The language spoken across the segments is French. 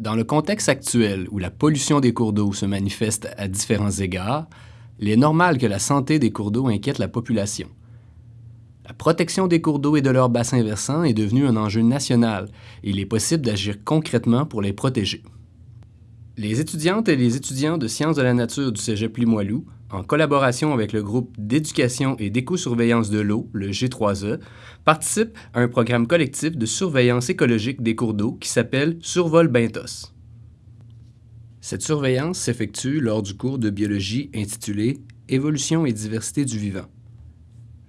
Dans le contexte actuel où la pollution des cours d'eau se manifeste à différents égards, il est normal que la santé des cours d'eau inquiète la population. La protection des cours d'eau et de leurs bassins versants est devenue un enjeu national et il est possible d'agir concrètement pour les protéger. Les étudiantes et les étudiants de sciences de la nature du Cégep Limoilou, en collaboration avec le groupe d'éducation et d'éco-surveillance de l'eau, le G3E, participent à un programme collectif de surveillance écologique des cours d'eau qui s'appelle Survol Bentos. Cette surveillance s'effectue lors du cours de biologie intitulé Évolution et diversité du vivant.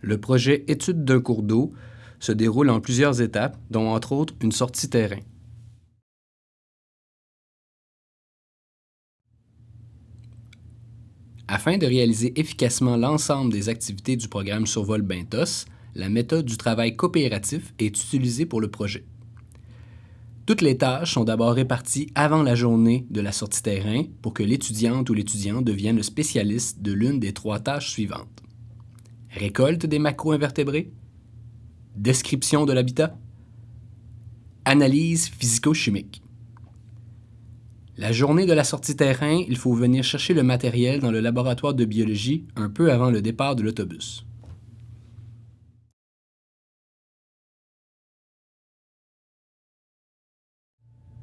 Le projet Étude d'un cours d'eau se déroule en plusieurs étapes, dont entre autres une sortie terrain. Afin de réaliser efficacement l'ensemble des activités du programme Survol Bentos, la méthode du travail coopératif est utilisée pour le projet. Toutes les tâches sont d'abord réparties avant la journée de la sortie terrain pour que l'étudiante ou l'étudiant devienne le spécialiste de l'une des trois tâches suivantes récolte des macro-invertébrés, description de l'habitat, analyse physico-chimique. La journée de la sortie terrain, il faut venir chercher le matériel dans le laboratoire de biologie un peu avant le départ de l'autobus.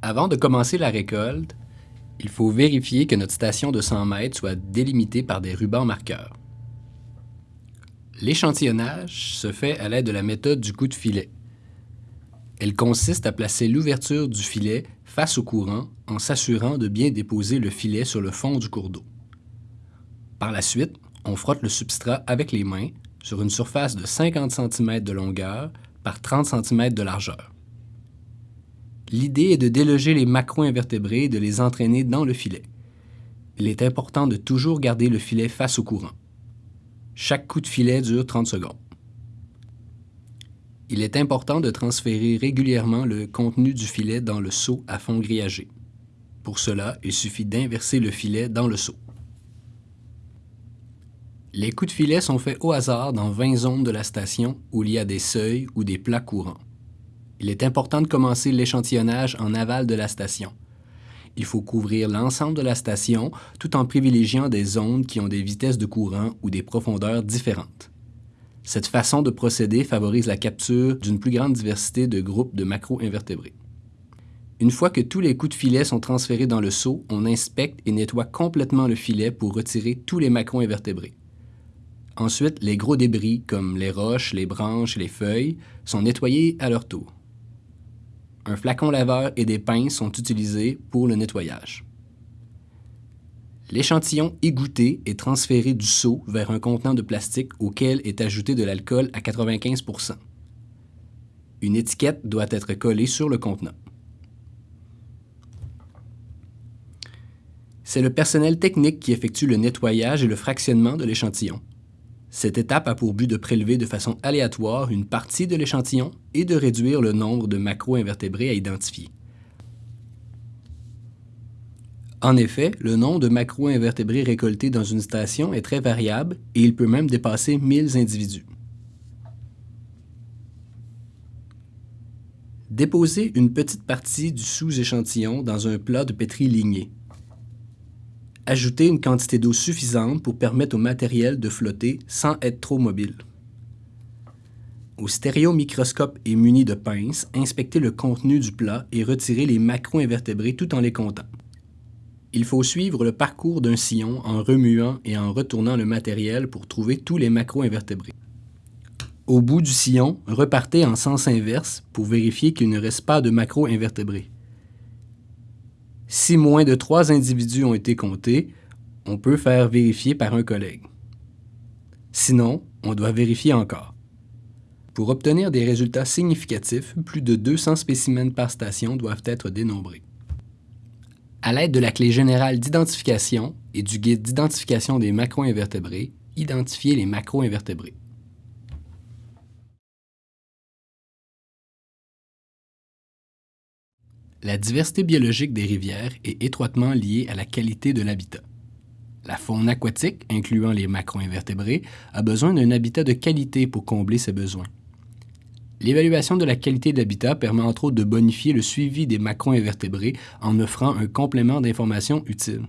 Avant de commencer la récolte, il faut vérifier que notre station de 100 mètres soit délimitée par des rubans marqueurs. L'échantillonnage se fait à l'aide de la méthode du coup de filet. Elle consiste à placer l'ouverture du filet face au courant en s'assurant de bien déposer le filet sur le fond du cours d'eau. Par la suite, on frotte le substrat avec les mains sur une surface de 50 cm de longueur par 30 cm de largeur. L'idée est de déloger les macro-invertébrés et de les entraîner dans le filet. Il est important de toujours garder le filet face au courant. Chaque coup de filet dure 30 secondes. Il est important de transférer régulièrement le contenu du filet dans le seau à fond grillagé. Pour cela, il suffit d'inverser le filet dans le seau. Les coups de filet sont faits au hasard dans 20 zones de la station où il y a des seuils ou des plats courants. Il est important de commencer l'échantillonnage en aval de la station, il faut couvrir l'ensemble de la station tout en privilégiant des zones qui ont des vitesses de courant ou des profondeurs différentes. Cette façon de procéder favorise la capture d'une plus grande diversité de groupes de macro-invertébrés. Une fois que tous les coups de filet sont transférés dans le seau, on inspecte et nettoie complètement le filet pour retirer tous les macro-invertébrés. Ensuite, les gros débris, comme les roches, les branches et les feuilles, sont nettoyés à leur tour un flacon laveur et des pinces sont utilisés pour le nettoyage. L'échantillon égoutté est transféré du seau vers un contenant de plastique auquel est ajouté de l'alcool à 95% Une étiquette doit être collée sur le contenant. C'est le personnel technique qui effectue le nettoyage et le fractionnement de l'échantillon. Cette étape a pour but de prélever de façon aléatoire une partie de l'échantillon et de réduire le nombre de macro-invertébrés à identifier. En effet, le nombre de macro-invertébrés récoltés dans une station est très variable et il peut même dépasser 1000 individus. Déposez une petite partie du sous-échantillon dans un plat de pétri ligné. Ajouter une quantité d'eau suffisante pour permettre au matériel de flotter sans être trop mobile. Au stéréomicroscope et muni de pinces, inspecter le contenu du plat et retirer les macro-invertébrés tout en les comptant. Il faut suivre le parcours d'un sillon en remuant et en retournant le matériel pour trouver tous les macro-invertébrés. Au bout du sillon, repartez en sens inverse pour vérifier qu'il ne reste pas de macro-invertébrés. Si moins de trois individus ont été comptés, on peut faire vérifier par un collègue. Sinon, on doit vérifier encore. Pour obtenir des résultats significatifs, plus de 200 spécimens par station doivent être dénombrés. À l'aide de la clé générale d'identification et du guide d'identification des macro-invertébrés, identifiez les macro-invertébrés. La diversité biologique des rivières est étroitement liée à la qualité de l'habitat. La faune aquatique, incluant les macro-invertébrés, a besoin d'un habitat de qualité pour combler ses besoins. L'évaluation de la qualité de l'habitat permet entre autres de bonifier le suivi des macro-invertébrés en offrant un complément d'informations utile.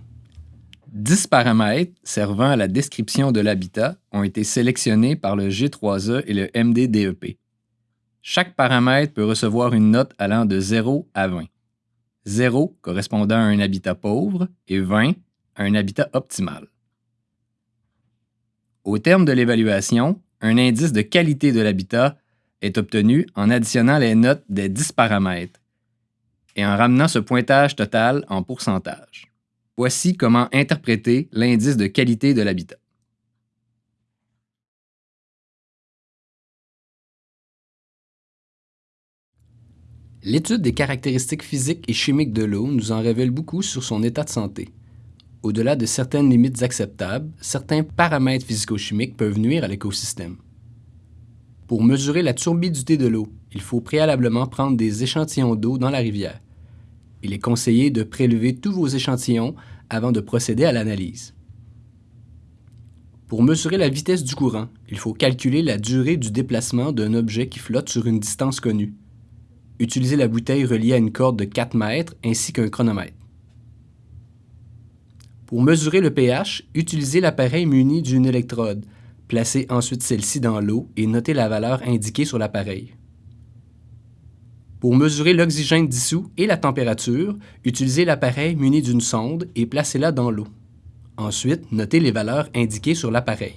Dix paramètres servant à la description de l'habitat ont été sélectionnés par le G3E et le MDDEP. Chaque paramètre peut recevoir une note allant de 0 à 20. 0 correspondant à un habitat pauvre et 20 à un habitat optimal. Au terme de l'évaluation, un indice de qualité de l'habitat est obtenu en additionnant les notes des 10 paramètres et en ramenant ce pointage total en pourcentage. Voici comment interpréter l'indice de qualité de l'habitat. L'étude des caractéristiques physiques et chimiques de l'eau nous en révèle beaucoup sur son état de santé. Au-delà de certaines limites acceptables, certains paramètres physico-chimiques peuvent nuire à l'écosystème. Pour mesurer la turbidité de l'eau, il faut préalablement prendre des échantillons d'eau dans la rivière. Il est conseillé de prélever tous vos échantillons avant de procéder à l'analyse. Pour mesurer la vitesse du courant, il faut calculer la durée du déplacement d'un objet qui flotte sur une distance connue. Utilisez la bouteille reliée à une corde de 4 mètres ainsi qu'un chronomètre. Pour mesurer le pH, utilisez l'appareil muni d'une électrode, Placez ensuite celle-ci dans l'eau et notez la valeur indiquée sur l'appareil. Pour mesurer l'oxygène dissous et la température, utilisez l'appareil muni d'une sonde et placez-la dans l'eau. Ensuite, notez les valeurs indiquées sur l'appareil.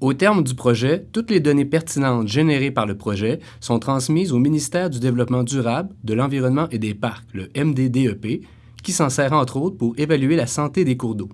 Au terme du projet, toutes les données pertinentes générées par le projet sont transmises au ministère du Développement durable, de l'Environnement et des Parcs, le MDDEP, qui s'en sert entre autres pour évaluer la santé des cours d'eau.